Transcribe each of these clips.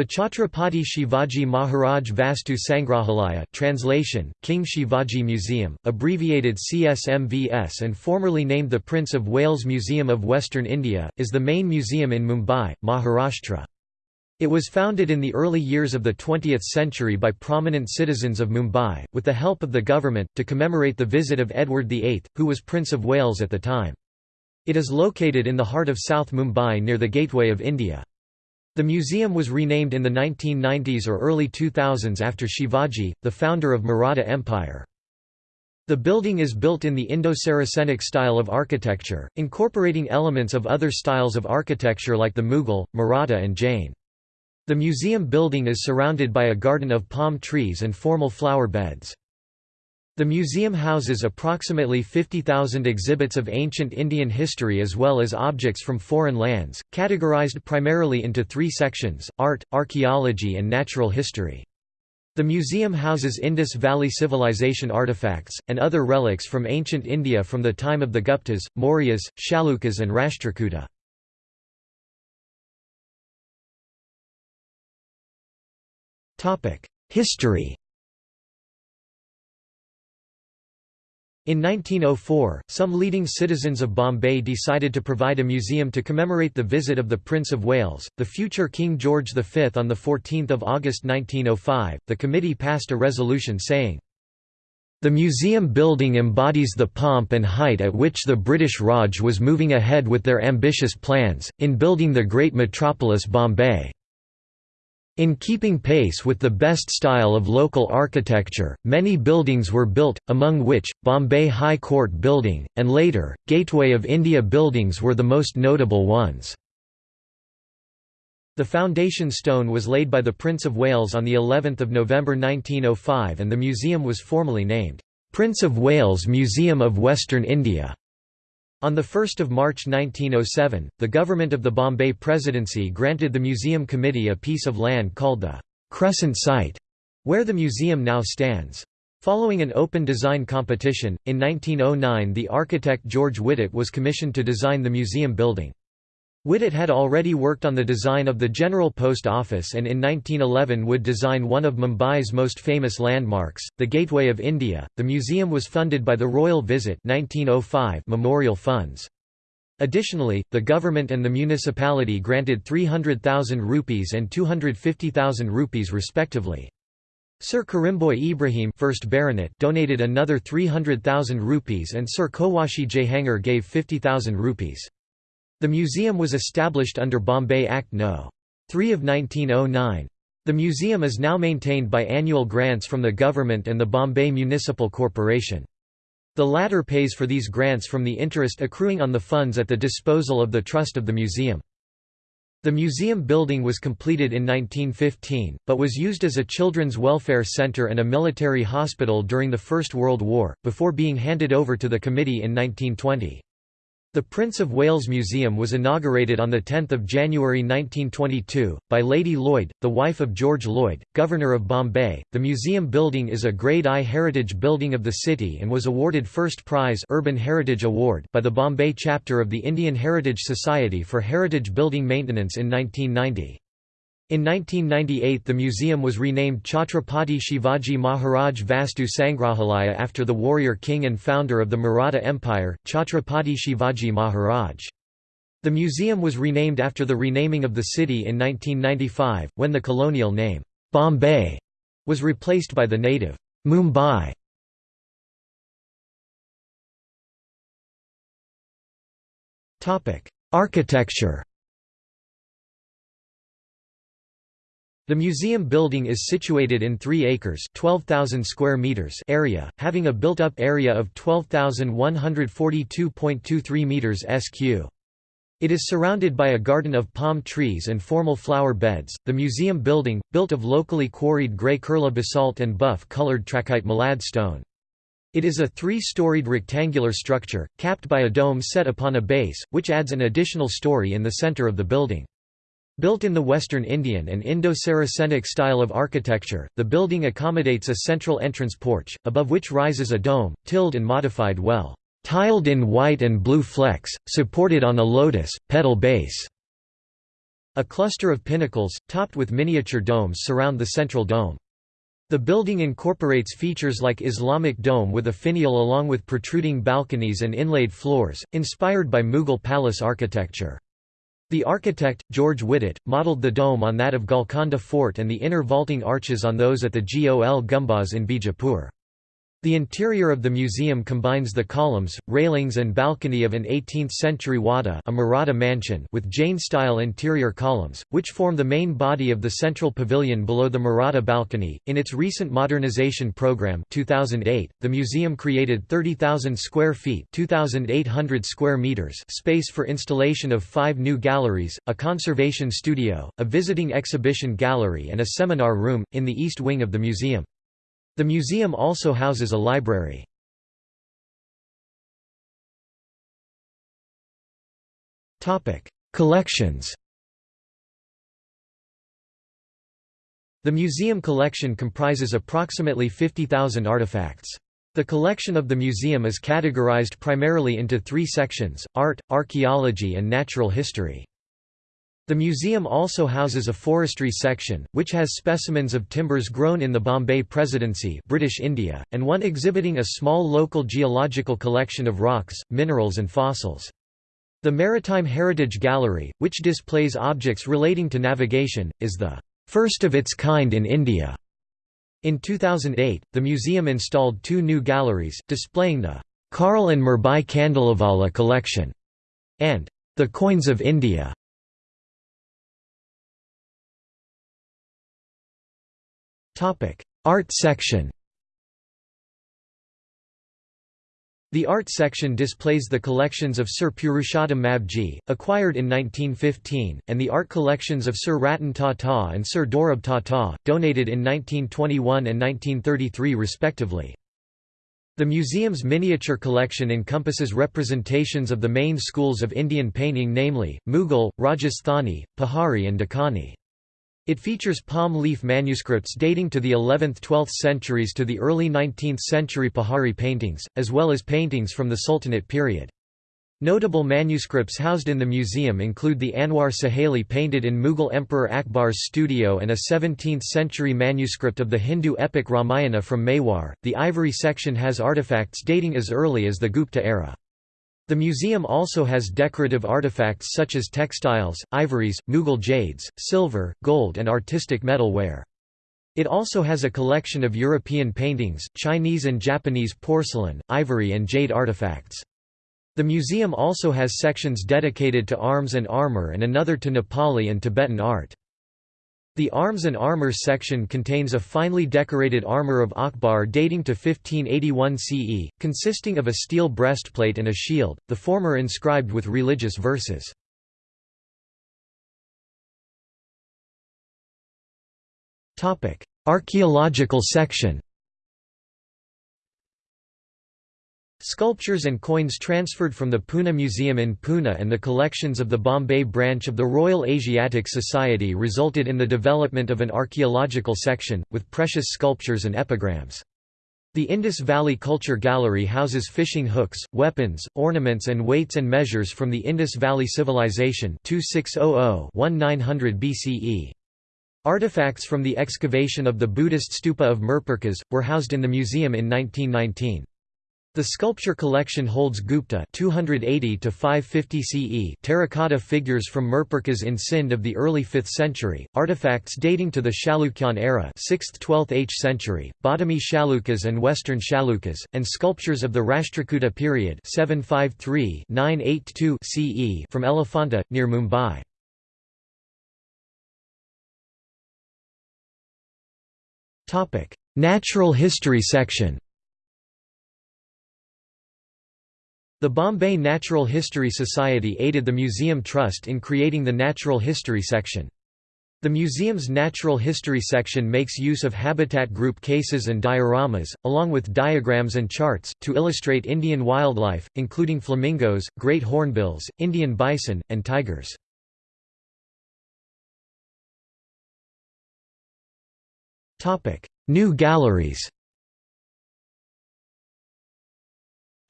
The Chhatrapati Shivaji Maharaj Vastu Sangrahalaya translation, King Shivaji Museum, abbreviated CSMVS and formerly named the Prince of Wales Museum of Western India, is the main museum in Mumbai, Maharashtra. It was founded in the early years of the 20th century by prominent citizens of Mumbai, with the help of the government, to commemorate the visit of Edward VIII, who was Prince of Wales at the time. It is located in the heart of South Mumbai near the Gateway of India. The museum was renamed in the 1990s or early 2000s after Shivaji, the founder of Maratha Empire. The building is built in the Indo-Saracenic style of architecture, incorporating elements of other styles of architecture like the Mughal, Maratha and Jain. The museum building is surrounded by a garden of palm trees and formal flower beds. The museum houses approximately 50,000 exhibits of ancient Indian history as well as objects from foreign lands, categorized primarily into three sections, art, archaeology and natural history. The museum houses Indus Valley Civilization artifacts, and other relics from ancient India from the time of the Guptas, Mauryas, Chalukyas and Rashtrakuta. History In 1904, some leading citizens of Bombay decided to provide a museum to commemorate the visit of the Prince of Wales, the future King George V. On 14 August 1905, the committee passed a resolution saying, the museum building embodies the pomp and height at which the British Raj was moving ahead with their ambitious plans, in building the great metropolis Bombay. In keeping pace with the best style of local architecture, many buildings were built, among which, Bombay High Court Building, and later, Gateway of India buildings were the most notable ones. The foundation stone was laid by the Prince of Wales on of November 1905 and the museum was formally named, "'Prince of Wales Museum of Western India' On 1 March 1907, the government of the Bombay Presidency granted the museum committee a piece of land called the «Crescent Site», where the museum now stands. Following an open design competition, in 1909 the architect George Wittet was commissioned to design the museum building. Wittet had already worked on the design of the General Post Office and in 1911 would design one of Mumbai's most famous landmarks, the Gateway of India. The museum was funded by the Royal Visit 1905 memorial funds. Additionally, the government and the municipality granted 300,000 rupees and 250,000 rupees respectively. Sir Currimbhoy Ebrahim first Baronet donated another 300,000 rupees and Sir Cowasji Jehangir gave 50,000 rupees. The museum was established under Bombay Act No. 3 of 1909. The museum is now maintained by annual grants from the government and the Bombay Municipal Corporation. The latter pays for these grants from the interest accruing on the funds at the disposal of the trust of the museum. The museum building was completed in 1915, but was used as a children's welfare center and a military hospital during the First World War, before being handed over to the committee in 1920. The Prince of Wales Museum was inaugurated on 10 January 1922, by Lady Lloyd, the wife of George Lloyd, Governor of Bombay. The museum building is a Grade I heritage building of the city and was awarded First Prize Urban Heritage Award by the Bombay chapter of the Indian Heritage Society for heritage building maintenance in 1990. In 1998 the museum was renamed Chhatrapati Shivaji Maharaj Vastu Sangrahalaya after the warrior king and founder of the Maratha Empire, Chhatrapati Shivaji Maharaj. The museum was renamed after the renaming of the city in 1995, when the colonial name, Bombay, was replaced by the native, Mumbai. Architecture The museum building is situated in 3 acres 12,000 square meters area, having a built-up area of 12,142.23 meters sq. It is surrounded by a garden of palm trees and formal flower beds. The museum building, built of locally quarried grey Kurla basalt and buff-colored trachyte malad stone. It is a three-storied rectangular structure, capped by a dome set upon a base, which adds an additional story in the center of the building. Built in the Western Indian and Indo-Saracenic style of architecture, the building accommodates a central entrance porch, above which rises a dome, tilled and modified well, tiled in white and blue flecks, supported on a lotus, petal base. A cluster of pinnacles, topped with miniature domes surround the central dome. The building incorporates features like Islamic dome with a finial along with protruding balconies and inlaid floors, inspired by Mughal palace architecture. The architect, George Wittet, modelled the dome on that of Golconda Fort and the inner vaulting arches on those at the Gol Gumbaz in Bijapur. The interior of the museum combines the columns, railings and balcony of an 18th-century wada a Maratha mansion with Jain-style interior columns, which form the main body of the central pavilion below the Maratha balcony. In its recent modernization program 2008, the museum created 30,000 square feet 2,800 square meters space for installation of five new galleries, a conservation studio, a visiting exhibition gallery and a seminar room, in the east wing of the museum. The museum also houses a library. Collections The museum collection comprises approximately 50,000 artifacts. The collection of the museum is categorized primarily into three sections, art, archaeology and natural history. The museum also houses a forestry section, which has specimens of timbers grown in the Bombay Presidency British India, and one exhibiting a small local geological collection of rocks, minerals and fossils. The Maritime Heritage Gallery, which displays objects relating to navigation, is the first of its kind in India. In 2008, the museum installed two new galleries, displaying the Karl and Meherbai Khandalavala collection and the Coins of India. Art section The art section displays the collections of Sir Purushottam Mavji, acquired in 1915, and the art collections of Sir Ratan Tata and Sir Dorab Tata, donated in 1921 and 1933 respectively. The museum's miniature collection encompasses representations of the main schools of Indian painting namely, Mughal, Rajasthani, Pahari and Deccani. It features palm leaf manuscripts dating to the 11th–12th centuries to the early 19th century Pahari paintings, as well as paintings from the Sultanate period. Notable manuscripts housed in the museum include the Anwar-i-Suhaili painted in Mughal Emperor Akbar's studio and a 17th-century manuscript of the Hindu epic Ramayana from Mewar. The ivory section has artifacts dating as early as the Gupta era. The museum also has decorative artifacts such as textiles, ivories, Mughal jades, silver, gold and artistic metalware. It also has a collection of European paintings, Chinese and Japanese porcelain, ivory and jade artifacts. The museum also has sections dedicated to arms and armor and another to Nepali and Tibetan art. The Arms and Armour section contains a finely decorated armour of Akbar dating to 1581 CE, consisting of a steel breastplate and a shield, the former inscribed with religious verses. Archaeological section Sculptures and coins transferred from the Pune Museum in Pune and the collections of the Bombay branch of the Royal Asiatic Society resulted in the development of an archaeological section, with precious sculptures and epigrams. The Indus Valley Culture Gallery houses fishing hooks, weapons, ornaments and weights and measures from the Indus Valley Civilization 2600–1900 BCE. Artifacts from the excavation of the Buddhist stupa of Mirpurkhas, were housed in the museum in 1919. The sculpture collection holds Gupta 280 to 550 CE terracotta figures from Mirpurkhas in Sindh of the early 5th century, artifacts dating to the Chalukyan era 6th–12th H century, Badami Chalukyas and Western Chalukyas, and sculptures of the Rashtrakuta period 753–982 CE from Elephanta, near Mumbai. Natural history section The Bombay Natural History Society aided the Museum Trust in creating the Natural History section. The museum's Natural History section makes use of habitat group cases and dioramas, along with diagrams and charts, to illustrate Indian wildlife, including flamingos, great hornbills, Indian bison, and tigers. New galleries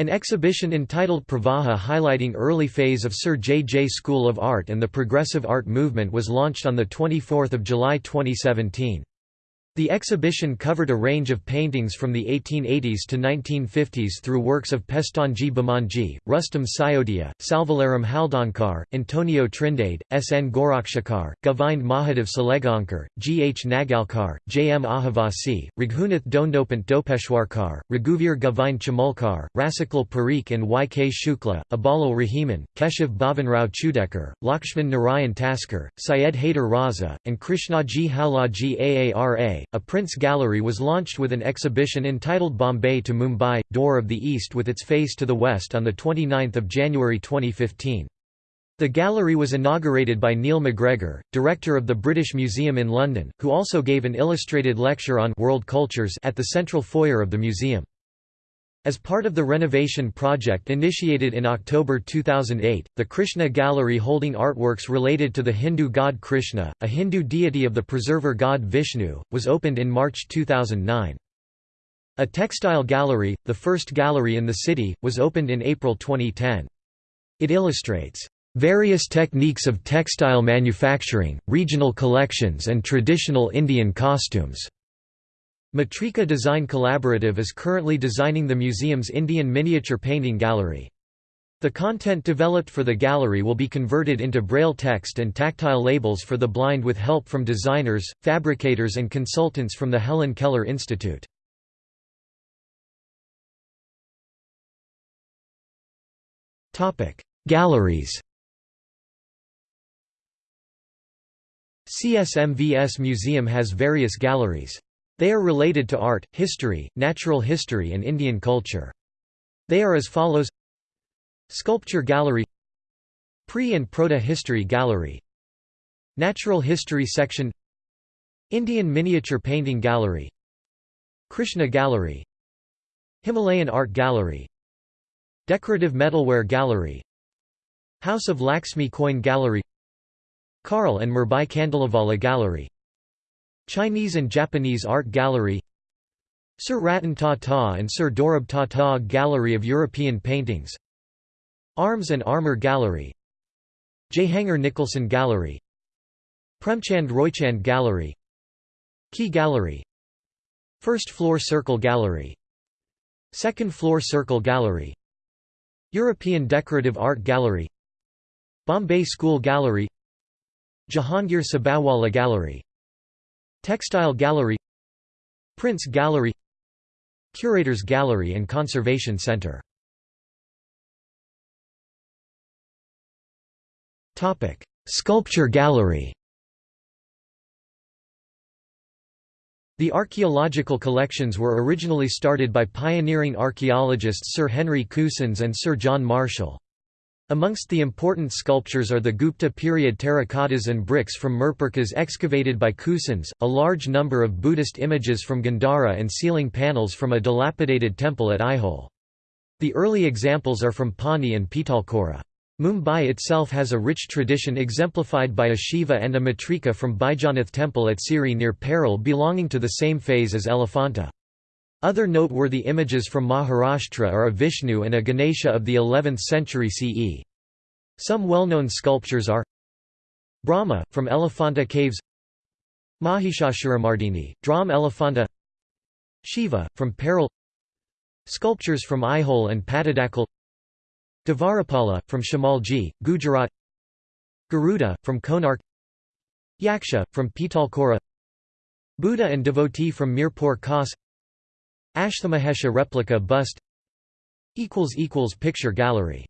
An exhibition entitled Pravaha highlighting early phase of Sir J. J. School of Art and the Progressive Art Movement was launched on 24 July 2017. The exhibition covered a range of paintings from the 1880s to 1950s through works of Pestonji Bomanji, Rustam Siodia, Salvalaram Haldankar, Antonio Trindade, S. N. Gorakshakar, Govind Mahadev Salegaonkar, G. H. Nagarkar, J. M. Ahivasi, Raghunath Dhondopant Dhopeshwarkar, Raghuvir Govind Chimulkar, Rasiklal Parikh and Y. K. Shukla, Abalal Rahiman, Keshav Bhavanrao Chudekar, Lakshman Narayan Taskar, Syed Haider Raza, and Krishnaji Howlaji Ara. A Prince Gallery was launched with an exhibition entitled Bombay to Mumbai, Door of the East with its face to the west on 29 January 2015. The gallery was inaugurated by Neil MacGregor, director of the British Museum in London, who also gave an illustrated lecture on world cultures at the central foyer of the museum. As part of the renovation project initiated in October 2008, the Krishna Gallery holding artworks related to the Hindu god Krishna, a Hindu deity of the preserver god Vishnu, was opened in March 2009. A textile gallery, the first gallery in the city, was opened in April 2010. It illustrates various techniques of textile manufacturing, regional collections and traditional Indian costumes. Matrika Design Collaborative is currently designing the museum's Indian miniature painting gallery. The content developed for the gallery will be converted into braille text and tactile labels for the blind with help from designers, fabricators and consultants from the Helen Keller Institute. Galleries CSMVS Museum has various galleries. They are related to art, history, natural history and Indian culture. They are as follows Sculpture Gallery Pre- and Proto-History Gallery Natural History Section Indian Miniature Painting Gallery Krishna Gallery Himalayan Art Gallery Decorative Metalware Gallery House of Laxmi Coin Gallery Karl and Meherbai Khandalavala Gallery Chinese and Japanese Art Gallery Sir Ratan Tata and Sir Dorab Tata Gallery of European Paintings Arms and Armour Gallery Jehangir Nicholson Gallery Premchand Roychand Gallery Key Gallery First Floor Circle Gallery Second Floor Circle Gallery European Decorative Art Gallery Bombay School Gallery Jehangir Sabavala Gallery Textile Gallery Prints Gallery Curators Gallery and Conservation Center Sculpture Gallery The archaeological collections were originally started by pioneering archaeologists Sir Henry Cousins and Sir John Marshall. Amongst the important sculptures are the Gupta period terracottas and bricks from Mirpurkhas excavated by Cousins, a large number of Buddhist images from Gandhara and ceiling panels from a dilapidated temple at Aihole. The early examples are from Pauni and Pitalkhora. Mumbai itself has a rich tradition exemplified by a Shiva and a Matrika from Baijanath temple at Siri near Parel belonging to the same phase as Elephanta. Other noteworthy images from Maharashtra are a Vishnu and a Ganesha of the 11th century CE. Some well-known sculptures are Brahma, from Elephanta Caves Mahishasuramardini, Dram Elephanta Shiva, from Parel Sculptures from Aihole and Pattadakal Dvarapala, from Shamalaji, Gujarat Garuda, from Konark Yaksha, from Pitalkhora Buddha and devotee from Mirpur Khas Ashthamahesha replica bust Picture gallery